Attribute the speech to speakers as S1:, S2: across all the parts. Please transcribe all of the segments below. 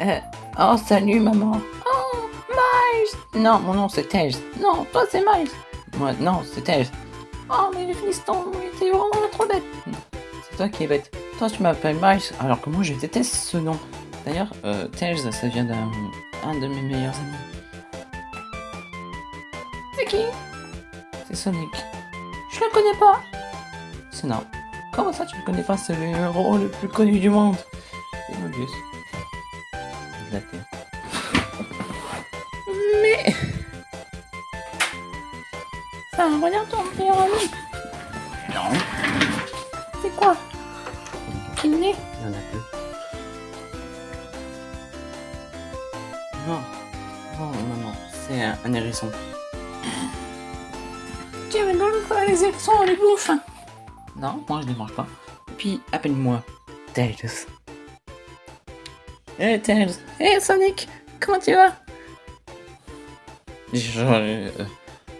S1: Euh, oh, salut maman. Oh, Miles Non, mon nom c'est Tails. Non, toi c'est Miles. Moi, non, c'est Tails. Oh, mais le fiston, t'es vraiment trop bête. C'est toi qui es bête. Toi, tu m'appelles Miles, alors que moi, je déteste ce nom. D'ailleurs, euh, ça vient d'un un de mes meilleurs amis. C'est qui? C'est Sonic. Je le connais pas. C'est non. Comment ça, tu le connais pas? C'est le héros le plus connu du monde. C'est. De la Terre. Mais... Ça regarde ton meilleur ami.
S2: Non.
S1: C'est quoi? Il est
S2: Il y en a plus. Non. Non, non, non. C'est un, un hérisson.
S1: Tu rigoles quoi les élections dans les bouches
S2: Non, moi je les mange pas. Puis, appelle-moi Tails.
S1: Eh Tails Eh Sonic Comment tu vas?
S2: Genre, euh,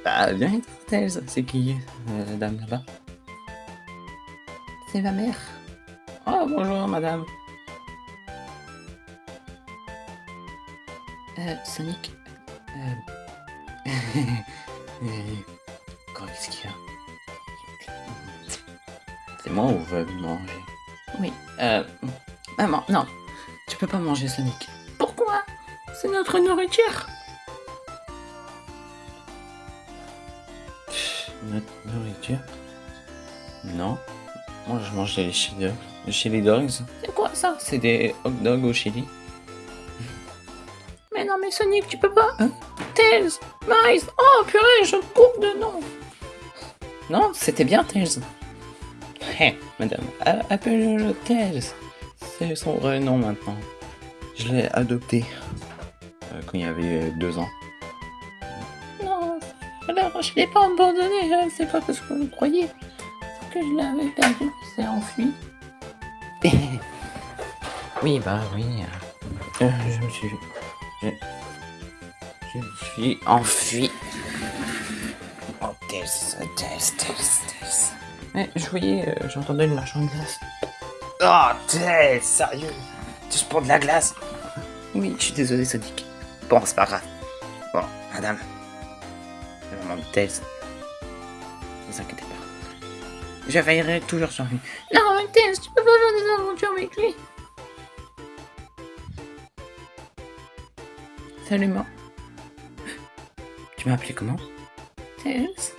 S2: bah, bien, Tails? C'est qui, euh, la dame là-bas?
S1: C'est ma mère.
S2: Oh, bonjour, madame.
S1: Euh, Sonic
S2: Euh... euh, Qu'est-ce qu'il y a? C'est moi ou veut manger?
S1: Oui.
S2: Euh...
S1: Maman, non.
S2: Tu peux pas manger Sonic.
S1: Pourquoi? C'est notre nourriture.
S2: Notre nourriture? Non. Moi je mange des chili dogs. Des chili dogs?
S1: C'est quoi ça?
S2: C'est des hot dogs au chili.
S1: Mais non mais Sonic, tu peux pas.
S2: Hein?
S1: Tails Miles Oh purée, je coupe de nom.
S2: Non, c'était bien Tails. Hé, madame, appelle-le Tails. C'est son vrai nom maintenant. Je l'ai adopté. euh, quand il y avait deux ans.
S1: Non, alors je l'ai pas abandonné, hein, c'est pas parce que vous croyez. Que je l'avais perdu, c'est enfui.
S2: oui, bah oui. euh, je me suis. Je, je me suis enfui. Oh, Tails, Tails, Tails, Tails. Mais je voyais, euh, j'entendais le marchand de glace. Oh, Tails, sérieux? Juste pour de la glace? Oui, je suis désolé, Sonic. Bon, c'est pas grave. Bon, madame. C'est vraiment de. Ne vous inquiétez pas. Je veillerai toujours sur lui.
S1: Non, mais Tails, tu peux pas faire des aventures avec lui. Salut, moi.
S2: Tu m'as appelé comment?
S1: Tails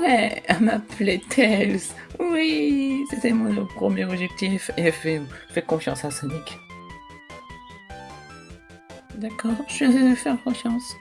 S1: Ouais, m'appelait Tails. Oui, c'était mon premier objectif. Et fais, fais confiance à Sonic. D'accord, je vais faire confiance.